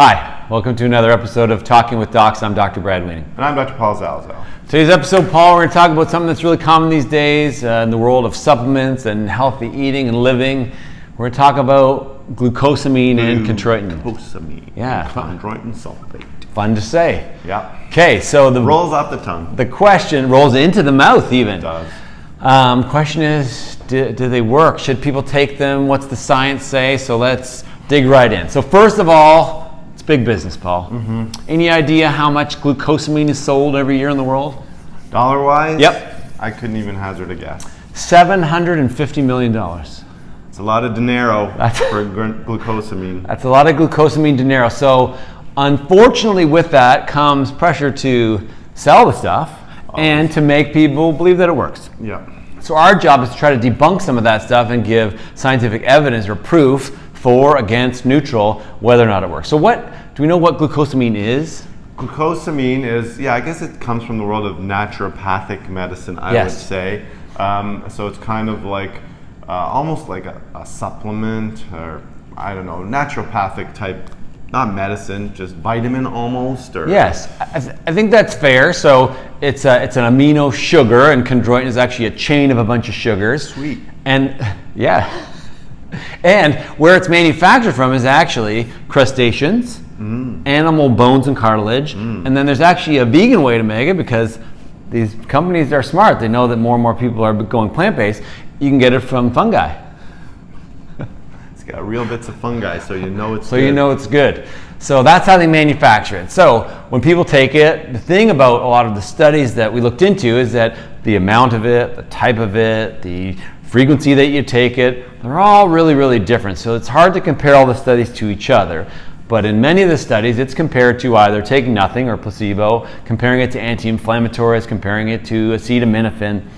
Hi, welcome to another episode of Talking with Docs. I'm Dr. Brad Weening. And I'm Dr. Paul Zalzal. Today's episode, Paul, we're going to talk about something that's really common these days uh, in the world of supplements and healthy eating and living. We're going to talk about glucosamine and chondroitin. Glucosamine. Yeah. Chondroitin sulfate. Fun to say. Yeah. Okay, so the Rolls off the tongue. the question rolls into the mouth even. does. Um, question is, do, do they work? Should people take them? What's the science say? So let's dig right in. So first of all, big business, Paul. Mm-hmm. Any idea how much glucosamine is sold every year in the world? Dollar wise? Yep. I couldn't even hazard a guess. Seven hundred and fifty million dollars. It's a lot of dinero That's- for gl- glucosamine. That's a lot of glucosamine dinero. So, unfortunately, with that comes pressure to sell the stuff and to make people believe that it works. Yeah. So, our job is to try to debunk some of that stuff and give scientific evidence or proof for, against, neutral, whether or not it works. So, what do we know what glucosamine is? Glucosamine is, yeah, I guess it comes from the world of naturopathic medicine, I Yes. would say. Um, so it's kind of like uh, almost like a, a supplement or, I don't know, naturopathic type, not medicine, just vitamin almost. Or Yes, I, th- I think that's fair. So, it's, a, it's an amino sugar, and chondroitin is actually a chain of a bunch of sugars. Sweet. And yeah. And where it's manufactured from is actually crustaceans, mm. animal bones and cartilage. Mm. And then there's actually a vegan way to make it because these companies are smart. They know that more and more people are going plant based. You can get it from fungi. It's got real bits of fungi, so you know it's So you know it's good. So that's how they manufacture it. So when people take it, the thing about a lot of the studies that we looked into is that the amount of it, the type of it, the frequency that you take it, they're all really, really different. So it's hard to compare all the studies to each other. But in many of the studies, it's compared to either taking nothing or placebo, comparing it to anti-inflammatories, comparing it to acetaminophen.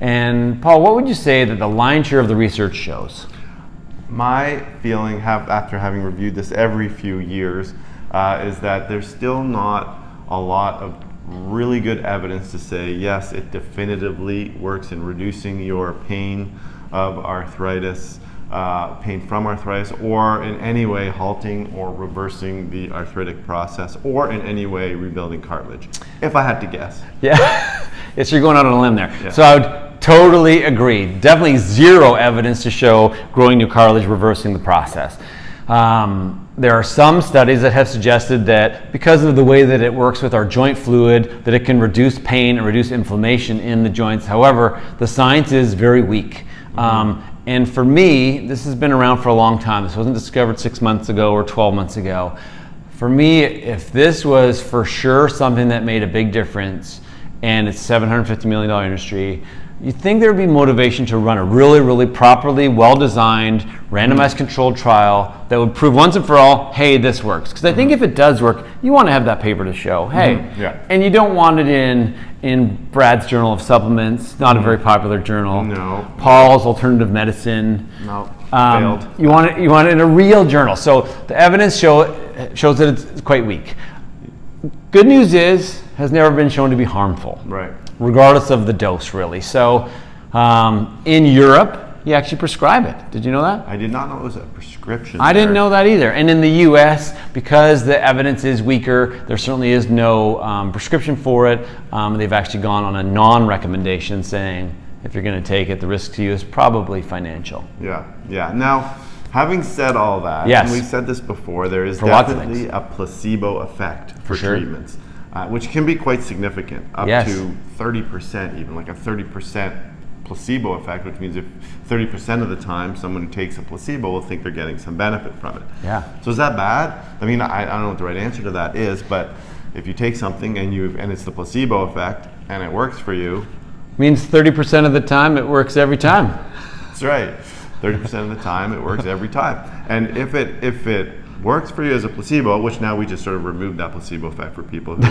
And Paul, what would you say that the lion's share of the research shows? My feeling, have, after having reviewed this every few years, uh, is that there's still not a lot of really good evidence to say yes, it definitively works in reducing your pain of arthritis, uh, pain from arthritis, or in any way halting or reversing the arthritic process, or in any way rebuilding cartilage. If I had to guess. Yeah, yes, you're going out on a limb there. Yeah. So I would totally agree. Definitely zero evidence to show growing new cartilage reversing the process. Um, there are some studies that have suggested that because of the way that it works with our joint fluid, that it can reduce pain and reduce inflammation in the joints. However, the science is very weak. Um, and for me, this has been around for a long time. This wasn't discovered six months ago or 12 months ago. For me, if this was for sure something that made a big difference and it's a $750 million industry, you'd think there would be motivation to run a really, really properly, well designed, randomized controlled trial that would prove once and for all, hey, this works. Because I think mm-hmm. if it does work, you want to have that paper to show, hey. Mm-hmm. Yeah. And you don't want it in, in Brad's Journal of Supplements, not a mm-hmm. very popular journal. No. Paul's Alternative Medicine. No, Um, failed. You want it. You want it in a real journal. So the evidence show shows that it's quite weak. Good news is has never been shown to be harmful, Right. regardless of the dose, really. So um, in Europe, you actually prescribe it. Did you know that? I did not know it was a prescription. I didn't know that either. And in the U.S., because the evidence is weaker, there certainly is no um, prescription for it. Um, they've actually gone on a non-recommendation, saying if you're going to take it, the risk to you is probably financial. Yeah, yeah. Now, having said all that, Yes. and we've said this before, there is For definitely a placebo effect for, sure. treatments, uh, which can be quite significant, up Yes. to 30%, even like a 30% placebo effect, which means if 30% of the time someone who takes a placebo will think they're getting some benefit from it. Yeah. So is that bad? I mean, I, I don't know what the right answer to that is, but if you take something and you and it's the placebo effect and it works for you, Means 30% of the time it works every time. That's right. Thirty percent of the time, it works every time. And if it if it works for you as a placebo, which now we just sort of removed that placebo effect for people who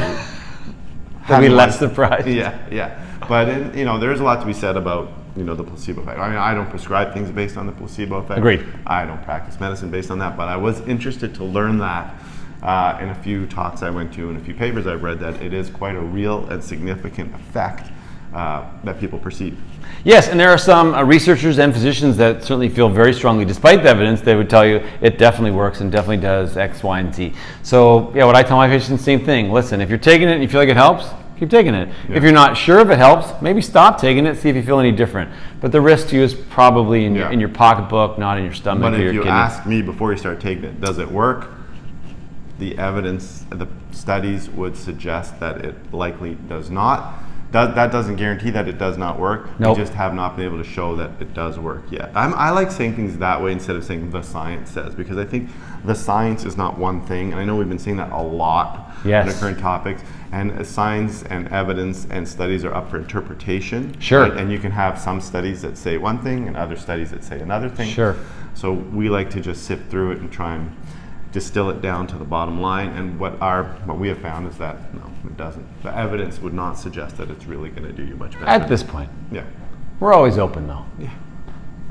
I'd be less surprised. Yeah, yeah. But in, you know, there's a lot to be said about you know the placebo effect. I mean, I don't prescribe things based on the placebo effect. Agreed. I don't practice medicine based on that, but I was interested to learn that. Uh, in a few talks I went to and a few papers I've read that it is quite a real and significant effect uh, that people perceive. Yes, and there are some uh, researchers and physicians that certainly feel very strongly, despite the evidence, they would tell you it definitely works and definitely does X, Y, and Z. So, yeah, what I tell my patients, same thing. Listen, if you're taking it and you feel like it helps, keep taking it. If you're not sure if it helps, maybe stop taking it, see if you feel any different. But the risk to you is probably in, your, in your pocketbook, not in your stomach But or your if you kidney. ask me before you start taking it, does it work? The evidence, the studies would suggest that it likely does not. That, that doesn't guarantee that it does not work. Nope. We just have not been able to show that it does work yet. I'm, I like saying things that way instead of saying the science says, because I think the science is not one thing, and I know we've been saying that a lot Yes. in the current topics. And science and evidence and studies are up for interpretation. Sure. right? And you can have some studies that say one thing and other studies that say another thing. Sure. So we like to just sift through it and try and distill it down to the bottom line. And what our what we have found is that no, it doesn't. The evidence would not suggest that it's really going to do you much better. At this point, yeah. we're always open though. Yeah.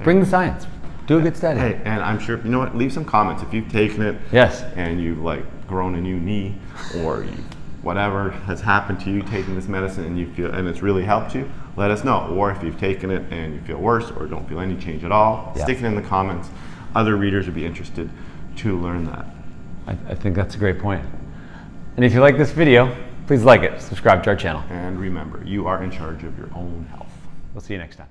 Bring the science. Do a good study. Hey, and I'm sure you know what. Leave some comments if you've taken it. Yes. And you've like grown a new knee, or you, whatever has happened to you taking this medicine, and you feel and it's really helped you. Let us know. Or if you've taken it and you feel worse, or don't feel any change at all, Yeah. stick it in the comments. Other readers would be interested to learn that. I, I think that's a great point. And if you like this video, please like it, subscribe to our channel. And remember, you are in charge of your own health. We'll see you next time.